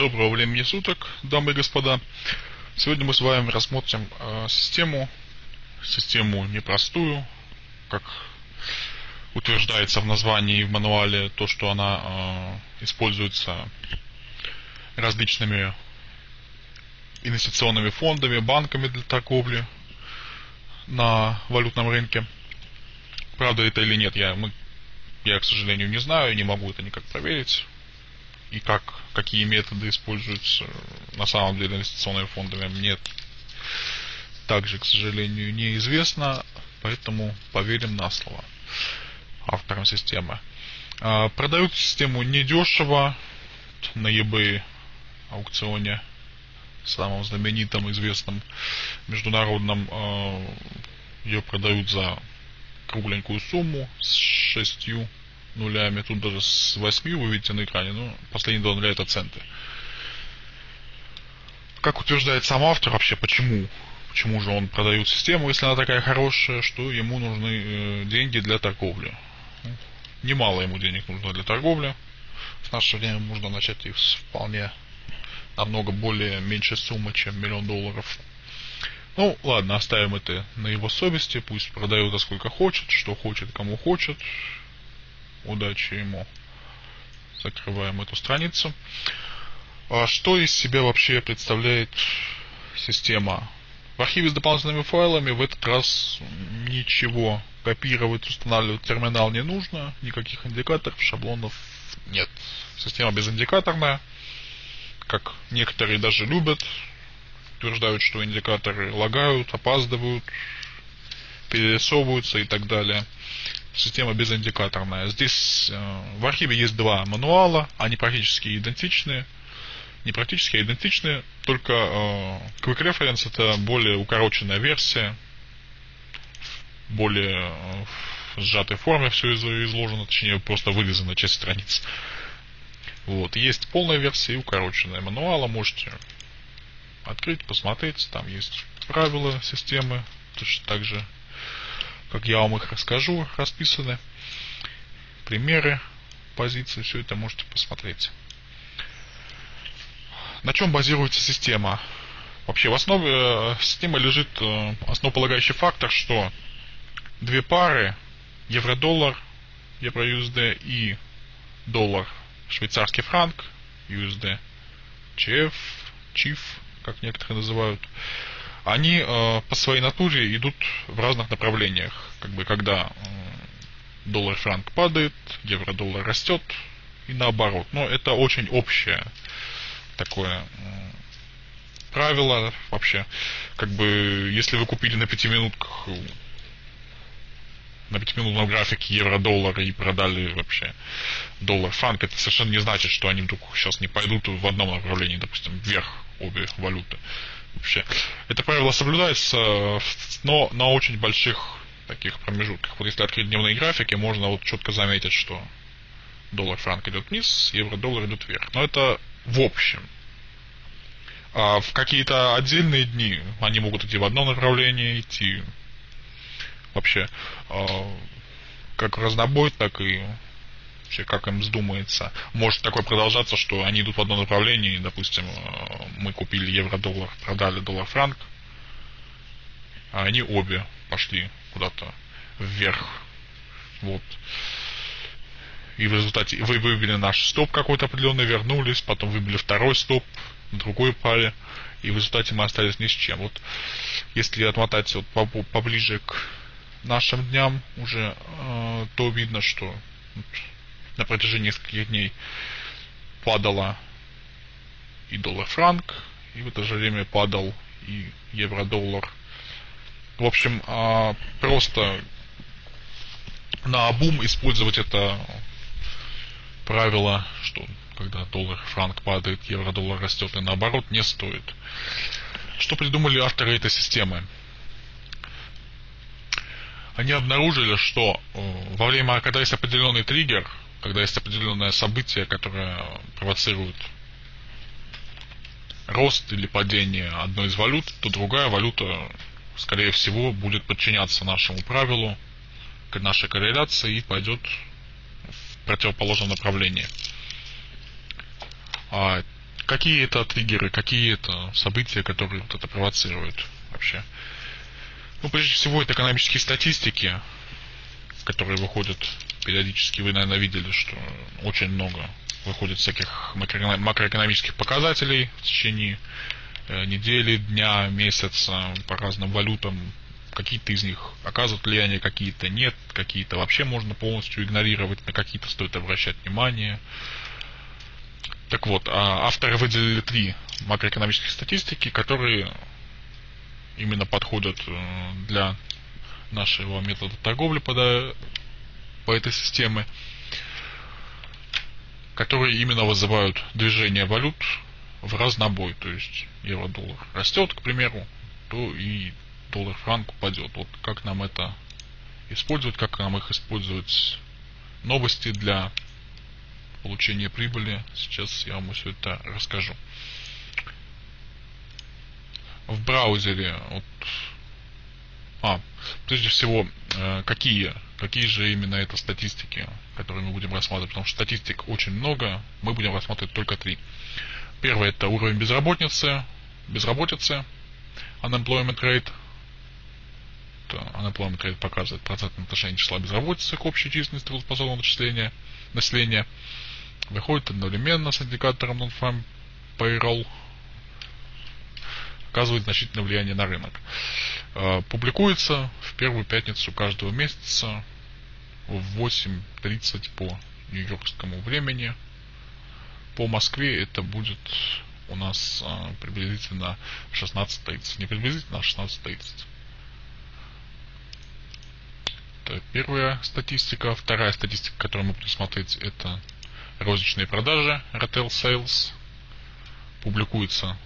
Доброго времени суток, дамы и господа. Сегодня мы с вами рассмотрим э, систему, систему непростую, как утверждается в названии и в мануале, то, что она э, используется различными инвестиционными фондами, банками для торговли на валютном рынке. Правда это или нет, я, мы, я, к сожалению, не знаю, не могу это никак проверить и как, какие методы используются на самом деле инвестиционными фондами, мне также, к сожалению, неизвестно, поэтому поверим на слово авторам системы. А, продают систему недешево на eBay аукционе, самом знаменитом, известном международном, а, ее продают за кругленькую сумму с шестью нулями, тут даже с 8 вы видите на экране, ну, последние два нуля это центы. Как утверждает сам автор вообще, почему? Почему же он продает систему, если она такая хорошая, что ему нужны э, деньги для торговли? Ну, немало ему денег нужно для торговли. В наше время можно начать их с вполне намного более меньшей суммы, чем миллион долларов. Ну, ладно, оставим это на его совести, пусть продает за сколько хочет, что хочет, кому хочет, Удачи ему. Закрываем эту страницу. А что из себя вообще представляет система? В архиве с дополнительными файлами в этот раз ничего копировать, устанавливать терминал не нужно, никаких индикаторов, шаблонов нет. Система безиндикаторная, как некоторые даже любят, утверждают, что индикаторы лагают, опаздывают, перерисовываются и так далее система безиндикаторная. Здесь э, в архиве есть два мануала, они практически идентичны. Не практически, а идентичны, только э, Quick Reference это более укороченная версия, более э, в сжатой форме все изложено, точнее просто вырезана часть страниц. Вот. Есть полная версия и укороченная мануала, можете открыть, посмотреть, там есть правила системы, точно так же как я вам их расскажу, расписаны. Примеры, позиции, все это можете посмотреть. На чем базируется система? Вообще в основе э, системы лежит э, основополагающий фактор, что две пары евро-доллар, евро-USD и доллар швейцарский франк, USD, ЧФ, ЧИФ, как некоторые называют, они э, по своей натуре идут в разных направлениях. Как бы когда э, доллар-франк падает, евро-доллар растет и наоборот. Но это очень общее такое э, правило вообще. Как бы если вы купили на пятиминутках на пятиминутном графике евро-доллар и продали вообще доллар-франк, это совершенно не значит, что они вдруг сейчас не пойдут в одном направлении, допустим, вверх обе валюты вообще. Это правило соблюдается, но на очень больших таких промежутках. Вот если открыть дневные графики, можно вот четко заметить, что доллар-франк идет вниз, евро-доллар идет вверх. Но это в общем. А в какие-то отдельные дни они могут идти в одном направлении, идти вообще а, как в разнобой, так и вообще как им вздумается. Может такое продолжаться, что они идут в одном направлении, допустим, э, мы купили евро-доллар, продали доллар-франк, а они обе пошли куда-то вверх. Вот. И в результате вы выбили наш стоп какой-то определенный, вернулись, потом выбили второй стоп в другой паре, и в результате мы остались ни с чем. Вот если отмотать вот поближе к нашим дням уже, э, то видно, что на протяжении нескольких дней падала и доллар-франк, и в это же время падал и евро-доллар. В общем, а, просто на обум использовать это правило, что когда доллар-франк падает, евро-доллар растет и наоборот, не стоит. Что придумали авторы этой системы? Они обнаружили, что э, во время, когда есть определенный триггер, когда есть определенное событие, которое провоцирует рост или падение одной из валют, то другая валюта, скорее всего, будет подчиняться нашему правилу, нашей корреляции и пойдет в противоположном направлении. А какие это триггеры, какие это события, которые вот это провоцируют вообще. Ну, прежде всего, это экономические статистики, которые выходят периодически. Вы, наверное, видели, что очень много выходит всяких макроэкономических показателей в течение э, недели, дня, месяца по разным валютам. Какие-то из них оказывают влияние, какие-то нет, какие-то вообще можно полностью игнорировать, на какие-то стоит обращать внимание. Так вот, а авторы выделили три макроэкономических статистики, которые именно подходят э, для нашего метода торговли по, этой системе, которые именно вызывают движение валют в разнобой. То есть евро-доллар растет, к примеру, то и доллар-франк упадет. Вот как нам это использовать, как нам их использовать новости для получения прибыли. Сейчас я вам все это расскажу в браузере, вот, а, прежде всего, э, какие, какие же именно это статистики, которые мы будем рассматривать, потому что статистик очень много, мы будем рассматривать только три. Первое это уровень безработицы, безработицы, unemployment rate, unemployment rate показывает процентное отношение числа безработицы к общей численности трудоспособного населения, населения. Выходит одновременно с индикатором non-farm payroll оказывает значительное влияние на рынок. Э, публикуется в первую пятницу каждого месяца в 8.30 по нью-йоркскому времени. По Москве это будет у нас э, приблизительно 16.30. Не приблизительно, а 16.30. Это первая статистика. Вторая статистика, которую мы будем смотреть, это розничные продажи, retail sales. Публикуется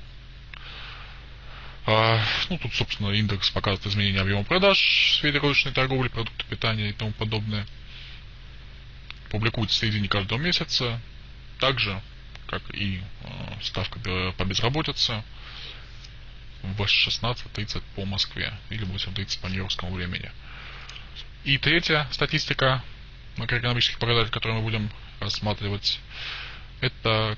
ну, тут, собственно, индекс показывает изменение объема продаж в сфере розничной торговли, продукты питания и тому подобное. Публикуется в середине каждого месяца. Также, как и э, ставка по безработице, в 16.30 по Москве или 8.30 по нью-йоркскому времени. И третья статистика макроэкономических показателей, которые мы будем рассматривать, это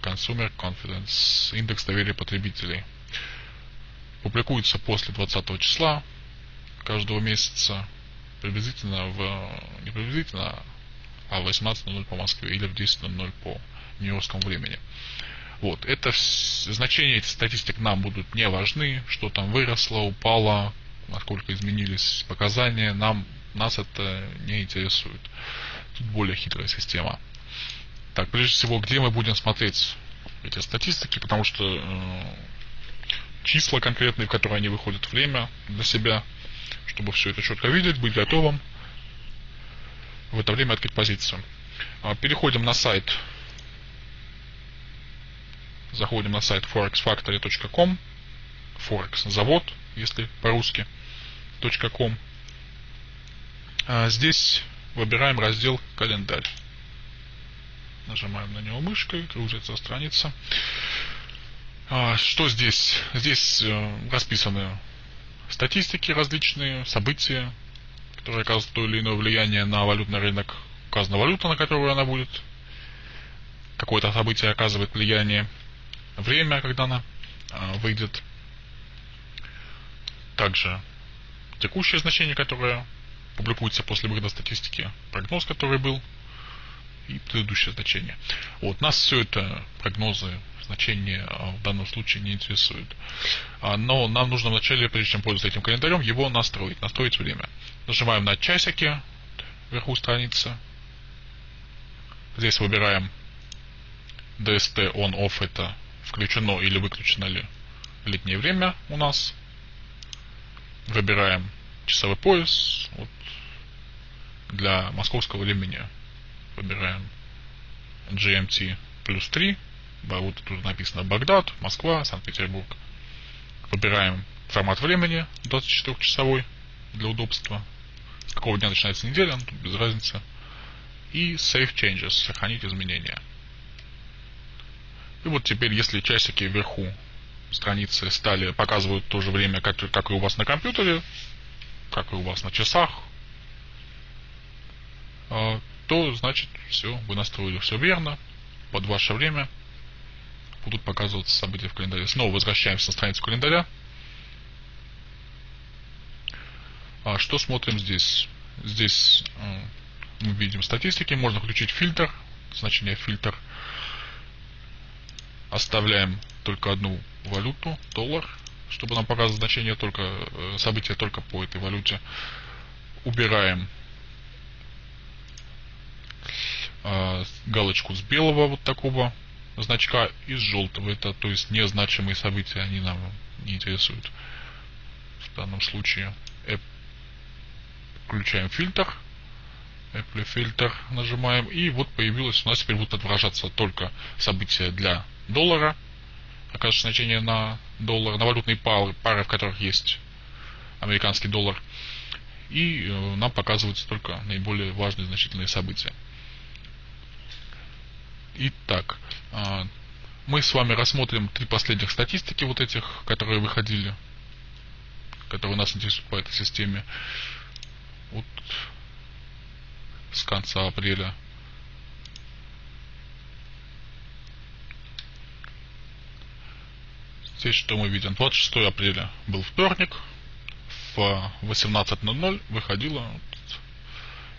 Consumer Confidence, индекс доверия потребителей – публикуется после 20 числа каждого месяца, приблизительно в, не приблизительно, а в 18.00 по Москве или в 10.00 по нью-йоркскому времени. Вот, это значения этих статистик нам будут не важны, что там выросло, упало, насколько изменились показания, нам, нас это не интересует. Тут более хитрая система. Так, прежде всего, где мы будем смотреть эти статистики, потому что э, числа конкретные, в которые они выходят, время для себя, чтобы все это четко видеть, быть готовым в это время открыть позицию. А, переходим на сайт, заходим на сайт forexfactory.com, Forex завод, если по-русски, .com. А, здесь выбираем раздел календарь. Нажимаем на него мышкой, грузится страница. А, что здесь? Здесь э, расписаны статистики различные, события, которые оказывают то или иное влияние на валютный рынок. Указана валюта, на которую она будет. Какое-то событие оказывает влияние. Время, когда она а, выйдет. Также текущее значение, которое публикуется после выхода статистики, прогноз, который был, и предыдущее значение. Вот, нас все это прогнозы значение а, в данном случае не интересует. А, но нам нужно вначале, прежде чем пользоваться этим календарем, его настроить, настроить время. Нажимаем на часики вверху страницы. Здесь выбираем DST on-off, это включено или выключено ли летнее время у нас. Выбираем часовой пояс. Вот для московского времени выбираем GMT плюс 3 вот тут написано Багдад, Москва, Санкт-Петербург. Выбираем формат времени 24-часовой для удобства. С какого дня начинается неделя, ну, тут без разницы. И Save Changes, сохранить изменения. И вот теперь, если часики вверху страницы стали показывают то же время, как, как и у вас на компьютере, как и у вас на часах, а, то значит все, вы настроили все верно, под ваше время – будут показываться события в календаре. Снова возвращаемся на страницу календаря. А что смотрим здесь? Здесь э, мы видим статистики, можно включить фильтр, значение фильтр. Оставляем только одну валюту, доллар, чтобы нам показывать значение только, э, события только по этой валюте. Убираем э, галочку с белого вот такого значка и с желтого. Это то есть незначимые события, они нам не интересуют. В данном случае включаем фильтр. Apple фильтр нажимаем. И вот появилось, у нас теперь будут отображаться только события для доллара. Оказывается значение на доллар, на валютные пары, пары, в которых есть американский доллар. И э, нам показываются только наиболее важные значительные события. Итак, э, мы с вами рассмотрим три последних статистики вот этих, которые выходили, которые нас интересуют по этой системе. Вот с конца апреля. Здесь что мы видим? 26 апреля был вторник. В 18.00 выходила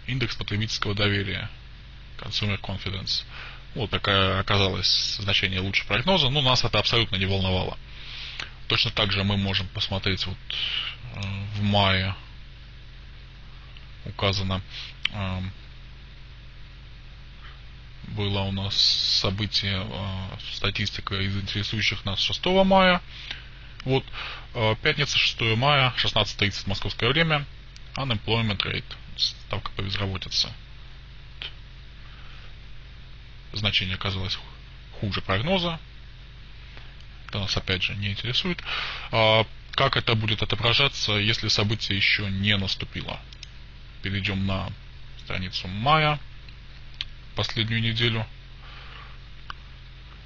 индекс потребительского доверия. Consumer Confidence. Вот такая оказалось значение лучше прогноза, но нас это абсолютно не волновало. Точно так же мы можем посмотреть вот э, в мае указано было у нас событие, а, статистика из интересующих нас 6 мая. Вот, пятница, 6 мая, 16.30 московское время, unemployment rate, ставка по безработице. Значение оказалось хуже прогноза. Это нас опять же не интересует. А, как это будет отображаться, если событие еще не наступило? Перейдем на страницу мая последнюю неделю.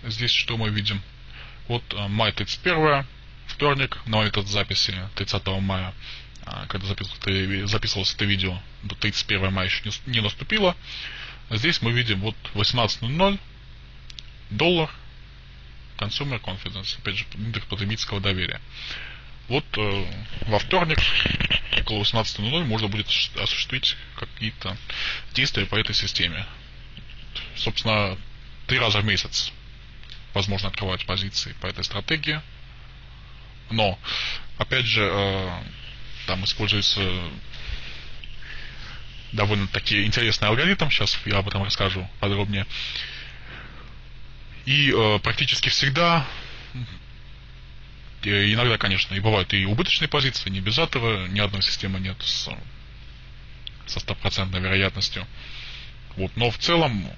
Здесь что мы видим? Вот э, май 31, вторник, на этот записи 30 мая, а, когда записывалось это видео, до 31 мая еще не наступило. Здесь мы видим вот 18.00, доллар, consumer confidence, опять же, индекс потребительского доверия. Вот э, во вторник около 18.00 можно будет осуществить какие-то действия по этой системе собственно, три раза в месяц возможно открывать позиции по этой стратегии. Но, опять же, э, там используется довольно таки интересный алгоритм, сейчас я об этом расскажу подробнее. И э, практически всегда, иногда, конечно, и бывают и убыточные позиции, не без этого, ни одной системы нет с, со стопроцентной вероятностью. Вот, но в целом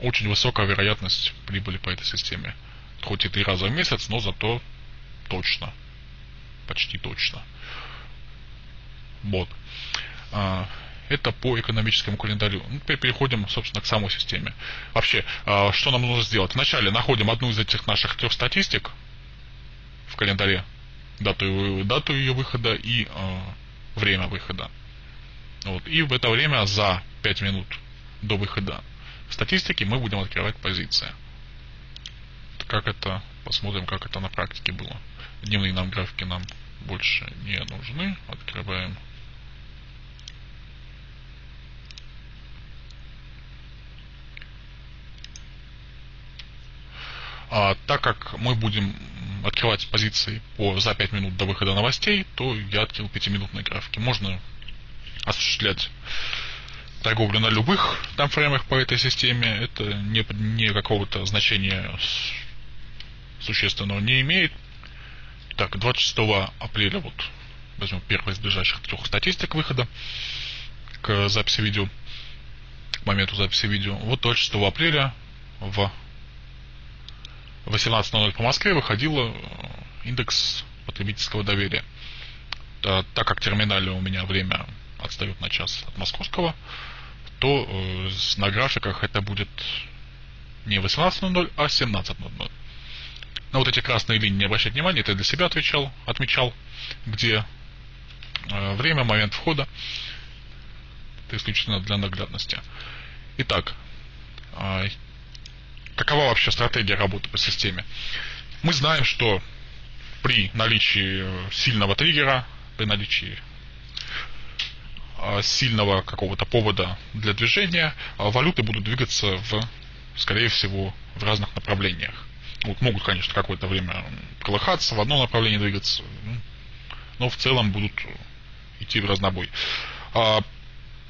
очень высокая вероятность прибыли по этой системе. Хоть и три раза в месяц, но зато точно. Почти точно. Вот. Это по экономическому календарю. Ну, теперь переходим, собственно, к самой системе. Вообще, а, что нам нужно сделать? Вначале находим одну из этих наших трех статистик в календаре, дату, дату ее выхода и а, время выхода. Вот. И в это время за 5 минут до выхода статистики мы будем открывать позиции. Как это, посмотрим, как это на практике было. Дневные нам графики нам больше не нужны. Открываем А, так как мы будем открывать позиции по, за 5 минут до выхода новостей, то я открыл 5-минутные графики. Можно осуществлять торговлю на любых таймфреймах по этой системе, это не, не какого-то значения существенного не имеет. Так, 26 апреля, вот, возьмем первый из ближайших трех статистик выхода к записи видео, к моменту записи видео. Вот 26 апреля в 18.00 по Москве выходил э, индекс потребительского доверия. Так как терминале у меня время отстает на час от московского, то э, на графиках это будет не 18.00, а 17.00. На вот эти красные линии не обращать внимания, это я для себя отвечал, отмечал, где э, время, момент входа. Это исключительно для наглядности. Итак, э, какова вообще стратегия работы по системе? Мы знаем, что при наличии сильного триггера, при наличии а, сильного какого-то повода для движения, а, валюты будут двигаться в, скорее всего, в разных направлениях. Вот могут, конечно, какое-то время колыхаться, в одно направление двигаться, ну, но в целом будут идти в разнобой. А,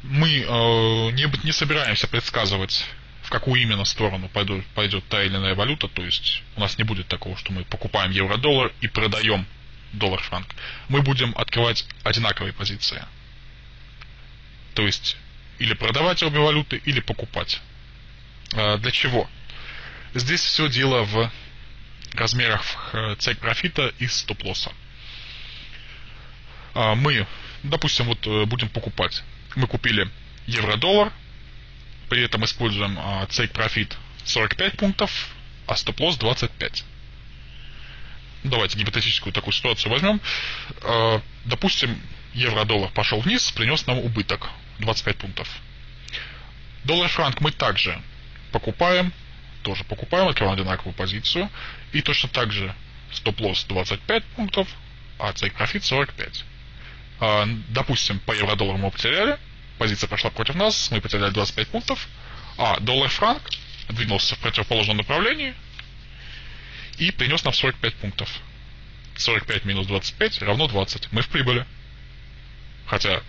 мы не, не собираемся предсказывать в какую именно сторону пойдет, пойдет та или иная валюта, то есть у нас не будет такого, что мы покупаем евро-доллар и продаем доллар-франк. Мы будем открывать одинаковые позиции. То есть или продавать обе валюты, или покупать. А для чего? Здесь все дело в размерах э, цель профита и стоп-лосса. А мы, допустим, вот э, будем покупать. Мы купили евро-доллар, при этом используем а, take profit 45 пунктов, а стоп-лосс 25. Давайте гипотетическую такую ситуацию возьмем. А, допустим, евро-доллар пошел вниз, принес нам убыток 25 пунктов. Доллар-франк мы также покупаем, тоже покупаем, открываем одинаковую позицию. И точно так же стоп-лосс 25 пунктов, а take profit 45. А, допустим, по евро-доллару мы потеряли, позиция пошла против нас, мы потеряли 25 пунктов, а доллар-франк двинулся в противоположном направлении и принес нам 45 пунктов. 45 минус 25 равно 20. Мы в прибыли. Хотя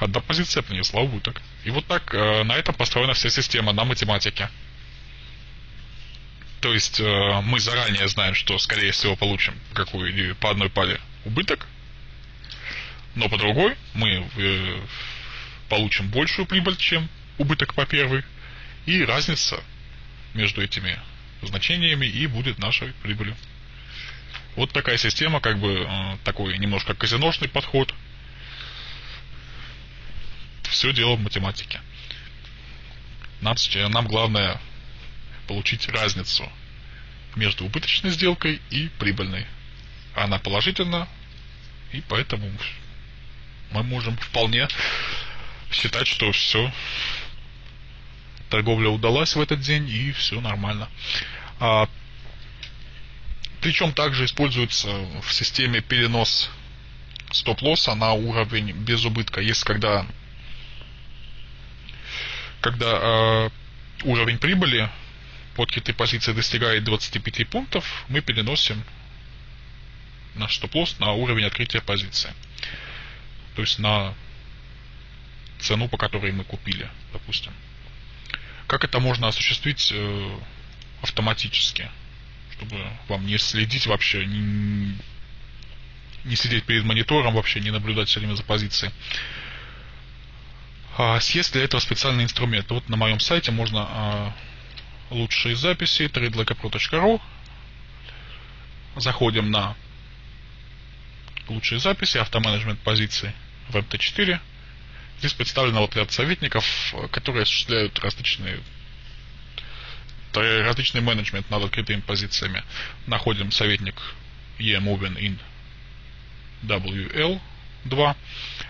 одна позиция принесла убыток. И вот так э, на этом построена вся система, на математике. То есть э, мы заранее знаем, что скорее всего получим какую по одной паре убыток, но по другой мы э, получим большую прибыль, чем убыток по первой, и разница между этими значениями и будет нашей прибылью. Вот такая система, как бы э, такой немножко казиношный подход. Все дело в математике. Нам, нам главное получить разницу между убыточной сделкой и прибыльной. Она положительна, и поэтому мы можем вполне считать, что все, торговля удалась в этот день и все нормально. А, причем также используется в системе перенос стоп-лосса на уровень без убытка. Если когда, когда э, уровень прибыли под открытой позиции достигает 25 пунктов, мы переносим наш стоп-лосс на уровень открытия позиции. То есть на цену, по которой мы купили, допустим. Как это можно осуществить э, автоматически, чтобы вам не следить вообще, не, не сидеть перед монитором вообще, не наблюдать все время за позицией. А, есть для этого специальный инструмент. Вот на моем сайте можно а, лучшие записи tradelacapro.ru Заходим на лучшие записи, автоменеджмент позиций в MT4 Здесь представлен вот ряд советников, которые осуществляют различные различный менеджмент над открытыми позициями. Находим советник eMoving in WL2.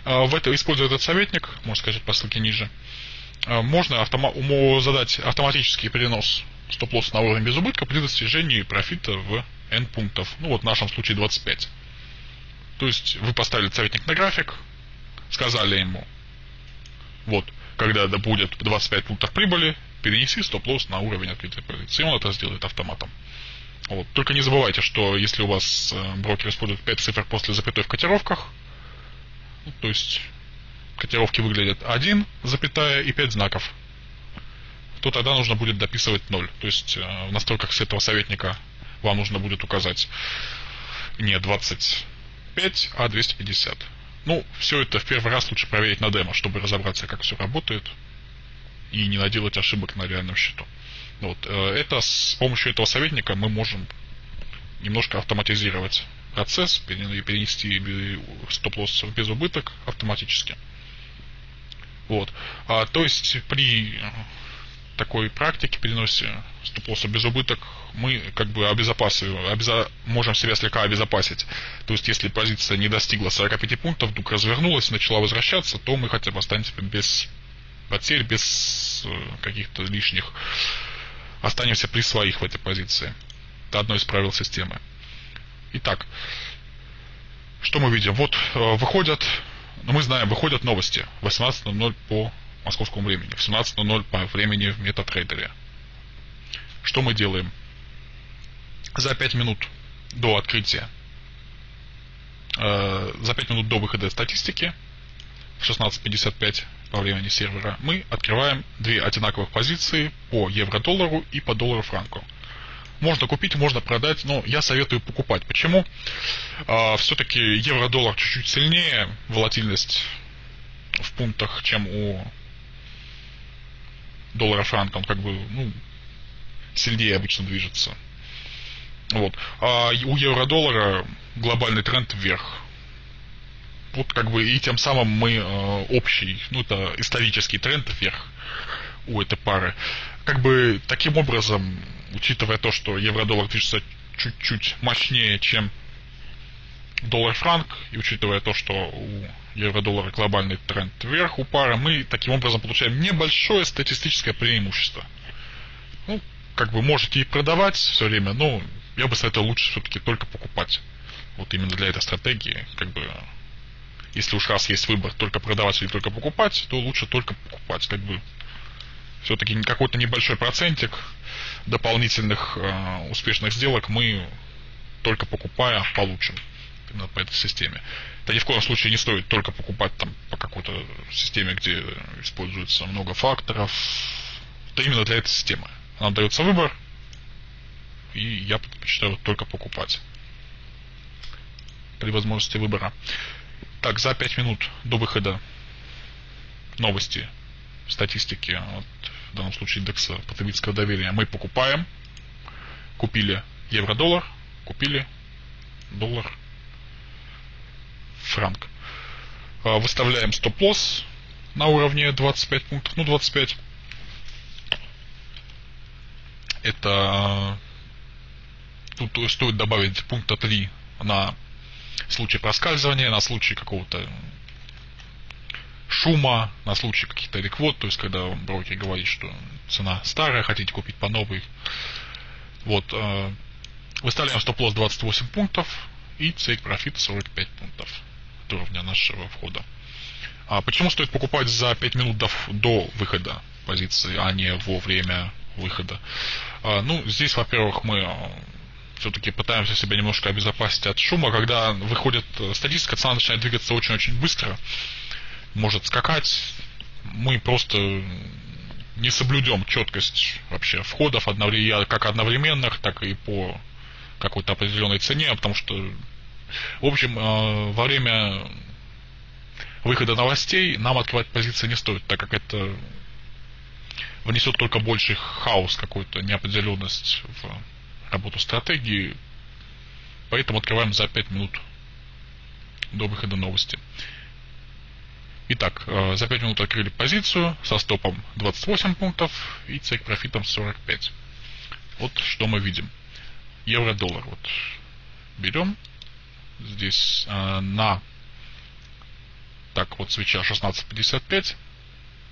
А, в это, используя этот советник, можно сказать по ссылке ниже, а, можно автома- задать автоматический перенос стоп-лосса на уровень без убытка при достижении профита в N пунктов. Ну вот в нашем случае 25. То есть вы поставили советник на график, сказали ему, вот, когда будет 25 пунктов прибыли, перенеси стоп-лосс на уровень открытой позиции. И он это сделает автоматом. Вот. Только не забывайте, что если у вас э, брокер использует 5 цифр после запятой в котировках, ну, то есть котировки выглядят 1, запятая и 5 знаков, то тогда нужно будет дописывать 0. То есть э, в настройках с этого советника вам нужно будет указать не 25, а 250. Ну, все это в первый раз лучше проверить на демо, чтобы разобраться, как все работает и не наделать ошибок на реальном счету. Вот. Э, это с помощью этого советника мы можем немножко автоматизировать процесс, перенести стоп-лосс без убыток автоматически. Вот. А, то есть при такой практике переносе стоп-лосса без убыток мы как бы обезопасиваем, обеза, можем себя слегка обезопасить. То есть, если позиция не достигла 45 пунктов, вдруг развернулась, начала возвращаться, то мы хотя бы останемся без потерь, без э, каких-то лишних останемся при своих в этой позиции. Это одно из правил системы. Итак, что мы видим? Вот э, выходят, ну мы знаем, выходят новости 18.00 по московскому времени, в 17.00 по времени в MetaTrader. Что мы делаем? За 5 минут до открытия, э, за 5 минут до выхода статистики, в 16.55 по времени сервера, мы открываем две одинаковых позиции по евро-доллару и по доллару-франку. Можно купить, можно продать, но я советую покупать. Почему? А, все-таки евро-доллар чуть-чуть сильнее, волатильность в пунктах, чем у доллара-франка. Он как бы, ну, сильнее обычно движется. Вот. А у евро-доллара глобальный тренд вверх. Вот как бы и тем самым мы э, общий, ну это исторический тренд вверх у этой пары. Как бы таким образом, учитывая то, что евро-доллар движется чуть-чуть мощнее, чем доллар-франк, и учитывая то, что у евро-доллара глобальный тренд вверх у пары, мы таким образом получаем небольшое статистическое преимущество. Ну, как бы можете и продавать все время, но я бы советовал лучше все-таки только покупать. Вот именно для этой стратегии, как бы, если уж раз есть выбор только продавать или только покупать, то лучше только покупать, как бы, все-таки какой-то небольшой процентик дополнительных э, успешных сделок мы только покупая получим именно по этой системе. Это ни в коем случае не стоит только покупать там по какой-то системе, где используется много факторов. Это именно для этой системы. Нам дается выбор, и я предпочитаю только покупать при возможности выбора. Так, за 5 минут до выхода новости, статистики, вот, в данном случае индекса потребительского доверия, мы покупаем, купили евро-доллар, купили доллар франк. А, выставляем стоп-лосс на уровне 25 пунктов, ну 25 это тут стоит добавить пункта 3 на случай проскальзывания, на случай какого-то шума, на случай каких-то реквод, то есть когда брокер говорит, что цена старая, хотите купить по новой. Вот, э, выставляем стоп-лосс 28 пунктов и цель профит 45 пунктов уровня нашего входа. А почему стоит покупать за 5 минут до, до выхода позиции, а не во время выхода? А, ну, здесь, во-первых, мы а, все-таки пытаемся себя немножко обезопасить от шума. Когда выходит статистика, цена начинает двигаться очень-очень быстро, может скакать. Мы просто не соблюдем четкость вообще входов одновременно, как одновременных, так и по какой-то определенной цене, потому что, в общем, а, во время выхода новостей нам открывать позиции не стоит, так как это внесет только больший хаос, какую-то неопределенность в работу стратегии. Поэтому открываем за 5 минут до выхода новости. Итак, э, за 5 минут открыли позицию со стопом 28 пунктов и цейк профитом 45. Вот что мы видим. Евро-доллар. Вот берем здесь э, на так вот свеча 16.55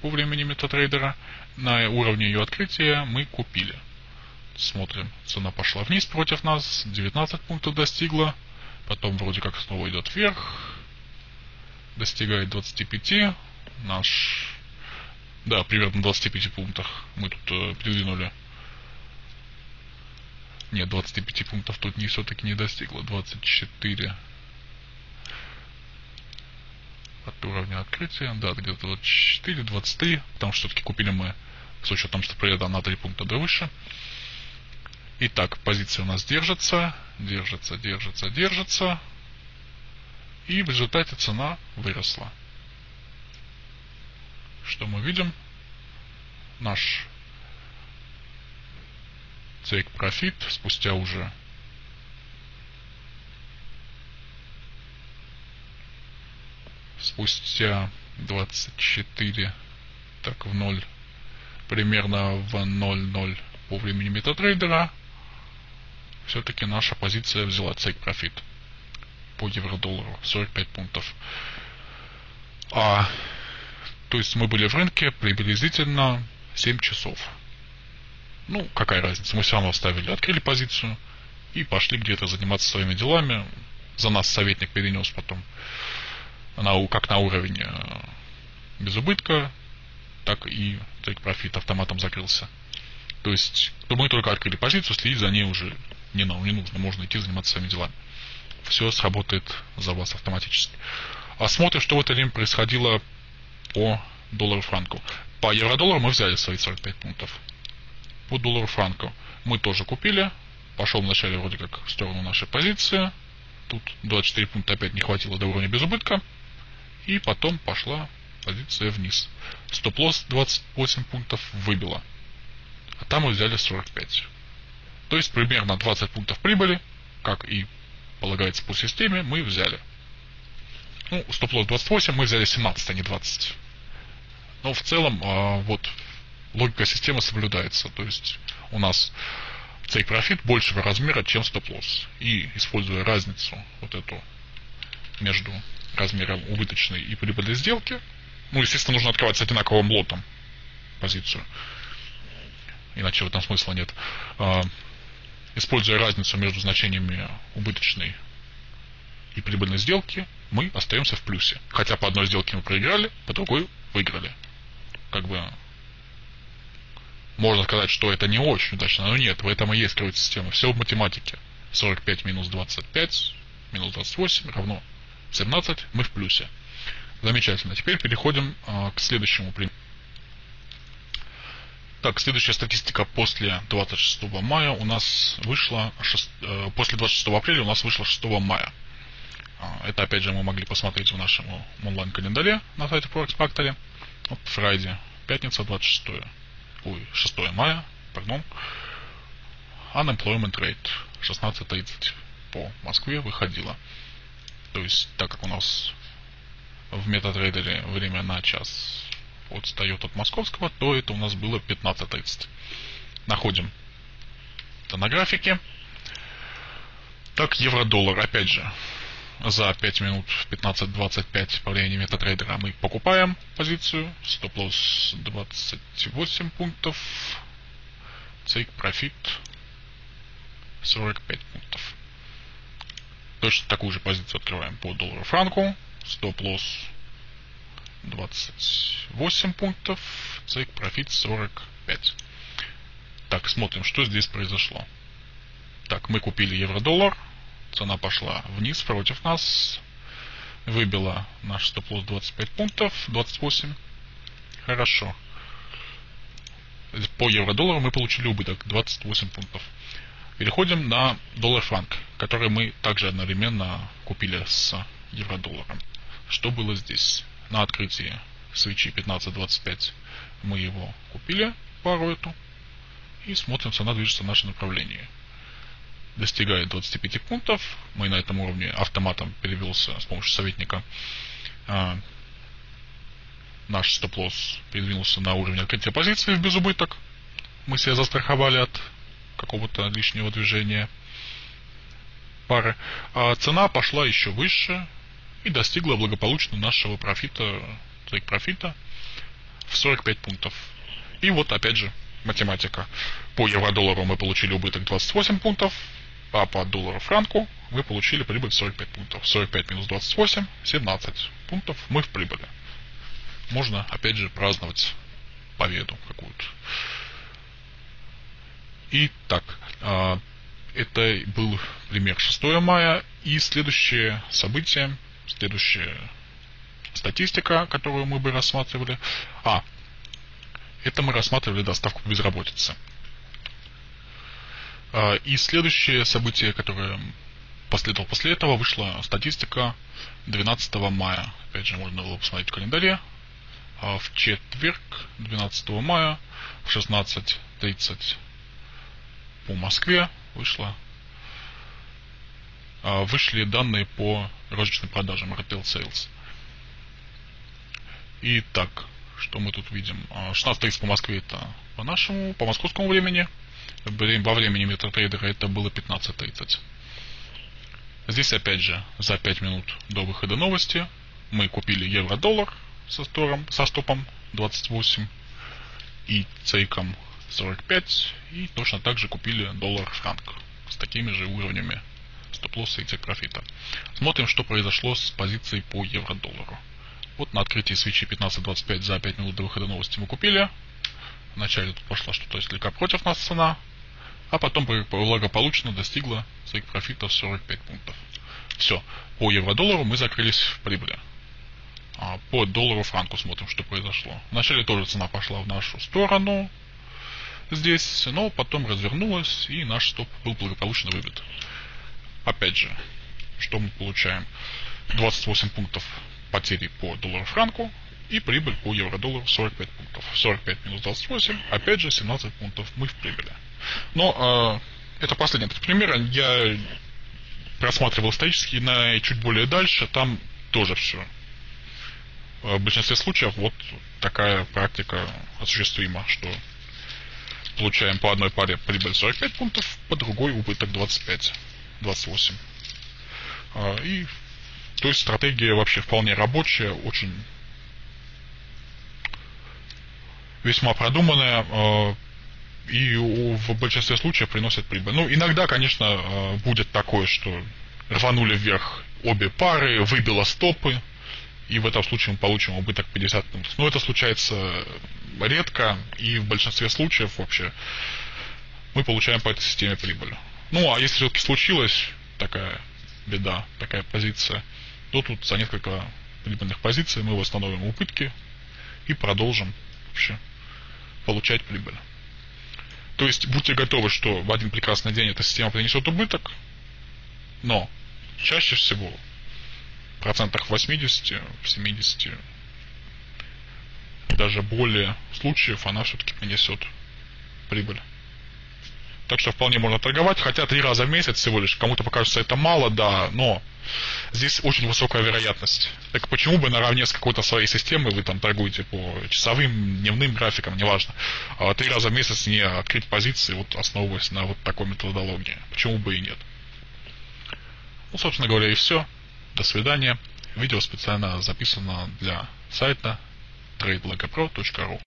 по времени метатрейдера на уровне ее открытия мы купили. Смотрим, цена пошла вниз против нас, 19 пунктов достигла, потом вроде как снова идет вверх, достигает 25, наш, да, примерно 25 пунктах мы тут э, придвинули. Нет, 25 пунктов тут не все-таки не достигло, 24 от уровня открытия, да, где-то 24, 23, потому что все-таки купили мы с учетом, что приеда на 3 пункта до выше. Итак, позиция у нас держится, держится, держится, держится. И в результате цена выросла. Что мы видим? Наш take profit спустя уже спустя 24 так в 0 примерно в 0.0 по времени метатрейдера все-таки наша позиция взяла цейк профит по евро-доллару 45 пунктов. А, то есть мы были в рынке приблизительно 7 часов. Ну, какая разница, мы все равно оставили, открыли позицию и пошли где-то заниматься своими делами. За нас советник перенес потом на, как на уровень э, без убытка, так и take профит автоматом закрылся. То есть, то мы только открыли позицию, следить за ней уже не, не нужно, можно идти заниматься своими делами. Все сработает за вас автоматически. А смотрим, что в это время происходило по доллару франку. По евро-доллару мы взяли свои 45 пунктов. По доллару франку мы тоже купили. Пошел вначале вроде как в сторону нашей позиции. Тут 24 пункта опять не хватило до уровня без убытка. И потом пошла позиция вниз. Стоп-лосс 28 пунктов выбило. А там мы взяли 45. То есть примерно 20 пунктов прибыли, как и полагается по системе, мы взяли. Ну, стоп-лосс 28, мы взяли 17, а не 20. Но в целом, а, вот, логика системы соблюдается. То есть у нас take профит большего размера, чем стоп-лосс. И используя разницу вот эту между размером убыточной и прибыльной сделки, ну, естественно, нужно открывать с одинаковым лотом позицию. Иначе в этом смысла нет. А, используя разницу между значениями убыточной и прибыльной сделки, мы остаемся в плюсе. Хотя по одной сделке мы проиграли, по другой выиграли. Как бы можно сказать, что это не очень удачно, но нет, в этом и есть кроется система. Все в математике. 45 минус 25 минус 28 равно 17, мы в плюсе. Замечательно. Теперь переходим а, к следующему примеру. Так, следующая статистика после 26 мая у нас вышла, 6, э, после 26 апреля у нас вышла 6 мая. А, это опять же мы могли посмотреть в нашем онлайн-календаре на сайте Forex Factory. Вот Friday, пятница 26, ой, 6 мая, пардон. Unemployment rate 16.30 по Москве выходила. То есть, так как у нас в MetaTrader время на час отстает от московского, то это у нас было 15.30. Находим это на графике. Так, евро-доллар, опять же, за 5 минут 15-25 по времени MetaTrader а мы покупаем позицию. Стоп-лосс 28 пунктов. Тейк профит 45 пунктов. Точно такую же позицию открываем по доллару франку. Стоп-лосс 28 пунктов, цейк профит 45. Так, смотрим, что здесь произошло. Так, мы купили евро-доллар, цена пошла вниз против нас, выбила наш стоп-лосс 25 пунктов, 28. Хорошо. По евро-доллару мы получили убыток 28 пунктов. Переходим на доллар-франк, который мы также одновременно купили с евро-долларом. Что было здесь? на открытии свечи 1525 мы его купили, пару эту, и смотрим, цена движется в наше направление. Достигает 25 пунктов, мы на этом уровне автоматом перевелся с помощью советника. А, наш стоп-лосс передвинулся на уровень открытия позиции в безубыток. Мы себя застраховали от какого-то лишнего движения пары. А цена пошла еще выше, и достигла благополучно нашего профита, трейк профита в 45 пунктов. И вот опять же математика. По евро-доллару мы получили убыток 28 пунктов, а по доллару франку мы получили прибыль 45 пунктов. 45 минус 28, 17 пунктов мы в прибыли. Можно, опять же, праздновать победу какую-то. Итак, а, это был пример 6 мая. И следующее событие Следующая статистика, которую мы бы рассматривали. А, это мы рассматривали доставку безработицы. А, и следующее событие, которое последовало после этого, вышла статистика 12 мая. Опять же, можно было посмотреть в календаре. А в четверг, 12 мая, в 16.30 по Москве вышла а, вышли данные по розничным продажам, retail sales. Итак, что мы тут видим? 16.30 а, по Москве это по нашему, по московскому времени. Во времени метатрейдера это было 15.30. Здесь опять же за 5 минут до выхода новости мы купили евро-доллар со, стором, со стопом 28 и цейком 45 и точно так же купили доллар-франк с такими же уровнями стоп-лосса и тек-профита. Смотрим, что произошло с позицией по евро-доллару. Вот на открытии свечи 15.25 за 5 минут до выхода новости мы купили. Вначале тут пошла что-то слегка против нас цена, а потом благополучно достигла своих профитов 45 пунктов. Все, по евро-доллару мы закрылись в прибыли. А по доллару-франку смотрим, что произошло. Вначале тоже цена пошла в нашу сторону здесь, но потом развернулась и наш стоп был благополучно выбит. Опять же, что мы получаем? 28 пунктов потери по доллару-франку и прибыль по евро-доллару 45 пунктов. 45 минус 28, опять же 17 пунктов мы в прибыли. Но э, это последний этот пример. Я просматривал исторически на чуть более дальше, там тоже все. В большинстве случаев вот такая практика осуществима, что получаем по одной паре прибыль 45 пунктов, по другой убыток 25, 28. А, и то есть стратегия вообще вполне рабочая, очень весьма продуманная а, и в большинстве случаев приносит прибыль. Ну, иногда, конечно, а, будет такое, что рванули вверх обе пары, выбило стопы, и в этом случае мы получим убыток 50 пунктов. Но это случается редко, и в большинстве случаев вообще мы получаем по этой системе прибыль. Ну, а если все-таки случилась такая беда, такая позиция, то тут за несколько прибыльных позиций мы восстановим убытки и продолжим вообще получать прибыль. То есть будьте готовы, что в один прекрасный день эта система принесет убыток, но чаще всего в процентах 80, в 70, даже более случаев она все-таки принесет прибыль. Так что вполне можно торговать, хотя три раза в месяц всего лишь. Кому-то покажется это мало, да, но здесь очень высокая вероятность. Так почему бы наравне с какой-то своей системой вы там торгуете по часовым, дневным графикам, неважно, а три раза в месяц не открыть позиции, вот основываясь на вот такой методологии. Почему бы и нет. Ну, собственно говоря, и все. До свидания. Видео специально записано для сайта tradeblogopro.ru